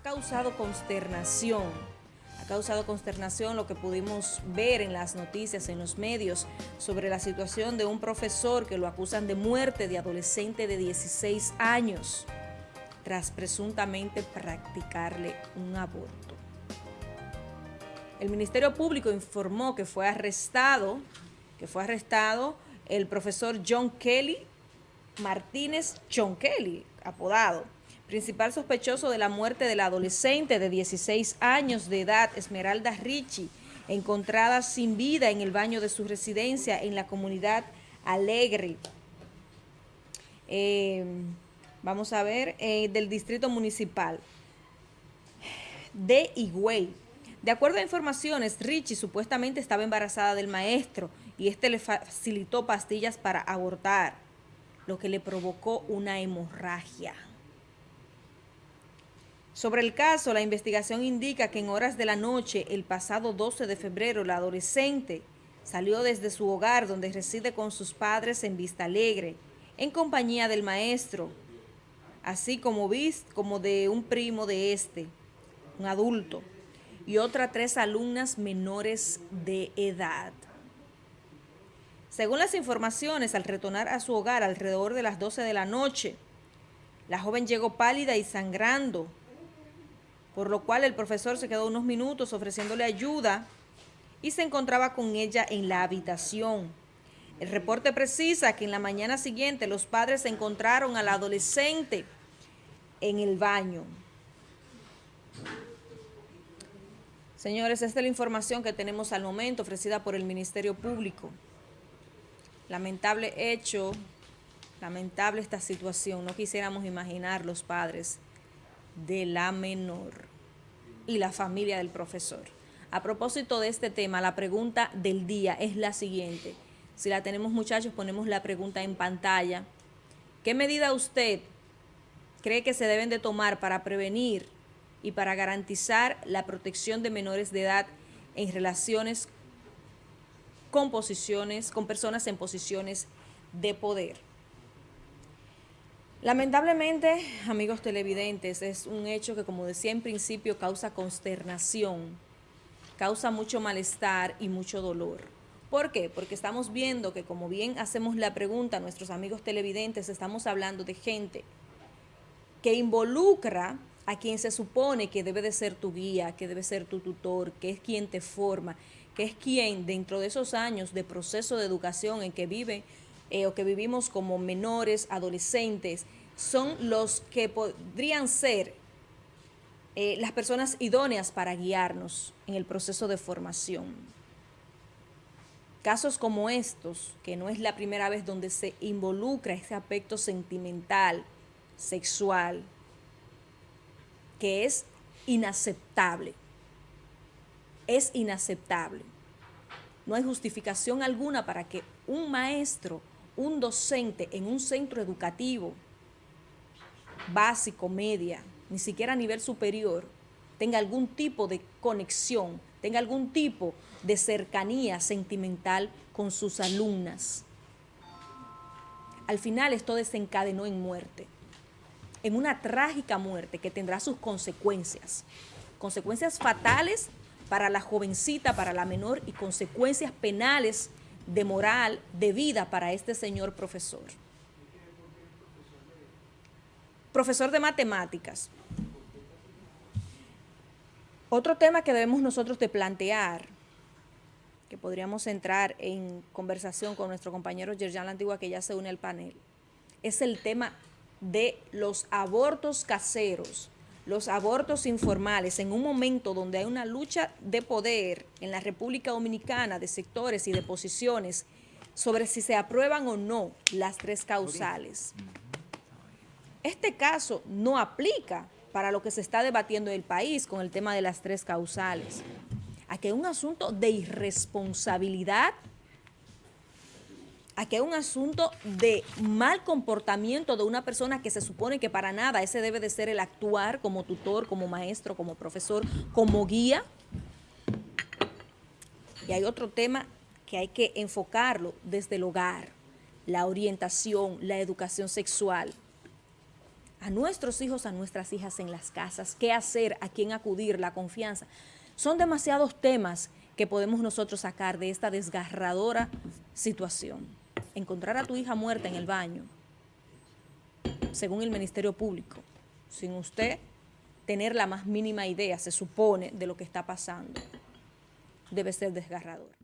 ha causado consternación. Ha causado consternación lo que pudimos ver en las noticias, en los medios, sobre la situación de un profesor que lo acusan de muerte de adolescente de 16 años, tras presuntamente practicarle un aborto. El Ministerio Público informó que fue arrestado, que fue arrestado el profesor John Kelly Martínez John Kelly, apodado, principal sospechoso de la muerte del adolescente de 16 años de edad, Esmeralda Ricci, encontrada sin vida en el baño de su residencia en la comunidad Alegre. Eh, vamos a ver, eh, del distrito municipal de Higüey. De acuerdo a informaciones, Richie supuestamente estaba embarazada del maestro y este le facilitó pastillas para abortar, lo que le provocó una hemorragia. Sobre el caso, la investigación indica que en horas de la noche, el pasado 12 de febrero, la adolescente salió desde su hogar donde reside con sus padres en Vista Alegre, en compañía del maestro, así como, como de un primo de este, un adulto, y otras tres alumnas menores de edad. Según las informaciones, al retornar a su hogar alrededor de las 12 de la noche, la joven llegó pálida y sangrando, por lo cual el profesor se quedó unos minutos ofreciéndole ayuda y se encontraba con ella en la habitación. El reporte precisa que en la mañana siguiente los padres encontraron al adolescente en el baño. Señores, esta es la información que tenemos al momento ofrecida por el Ministerio Público. Lamentable hecho, lamentable esta situación. No quisiéramos imaginar los padres de la menor y la familia del profesor. A propósito de este tema, la pregunta del día es la siguiente. Si la tenemos muchachos, ponemos la pregunta en pantalla. ¿Qué medida usted cree que se deben de tomar para prevenir y para garantizar la protección de menores de edad en relaciones con posiciones, con personas en posiciones de poder? Lamentablemente, amigos televidentes, es un hecho que, como decía en principio, causa consternación, causa mucho malestar y mucho dolor. ¿Por qué? Porque estamos viendo que, como bien hacemos la pregunta a nuestros amigos televidentes, estamos hablando de gente que involucra a quien se supone que debe de ser tu guía, que debe ser tu tutor, que es quien te forma, que es quien dentro de esos años de proceso de educación en que vive eh, o que vivimos como menores, adolescentes, son los que podrían ser eh, las personas idóneas para guiarnos en el proceso de formación. Casos como estos, que no es la primera vez donde se involucra ese aspecto sentimental, sexual, que es inaceptable. Es inaceptable. No hay justificación alguna para que un maestro un docente en un centro educativo básico, media, ni siquiera a nivel superior, tenga algún tipo de conexión, tenga algún tipo de cercanía sentimental con sus alumnas. Al final esto desencadenó en muerte, en una trágica muerte que tendrá sus consecuencias, consecuencias fatales para la jovencita, para la menor y consecuencias penales de moral, de vida para este señor profesor. Profesor de matemáticas. Otro tema que debemos nosotros de plantear, que podríamos entrar en conversación con nuestro compañero Yerjan La Antigua, que ya se une al panel, es el tema de los abortos caseros los abortos informales en un momento donde hay una lucha de poder en la República Dominicana de sectores y de posiciones sobre si se aprueban o no las tres causales. Este caso no aplica para lo que se está debatiendo en el país con el tema de las tres causales. Aquí hay un asunto de irresponsabilidad aquí hay un asunto de mal comportamiento de una persona que se supone que para nada ese debe de ser el actuar como tutor, como maestro, como profesor, como guía. Y hay otro tema que hay que enfocarlo desde el hogar, la orientación, la educación sexual. a nuestros hijos, a nuestras hijas en las casas, qué hacer, a quién acudir, la confianza. Son demasiados temas que podemos nosotros sacar de esta desgarradora situación. Encontrar a tu hija muerta en el baño, según el Ministerio Público, sin usted tener la más mínima idea, se supone, de lo que está pasando, debe ser desgarrador.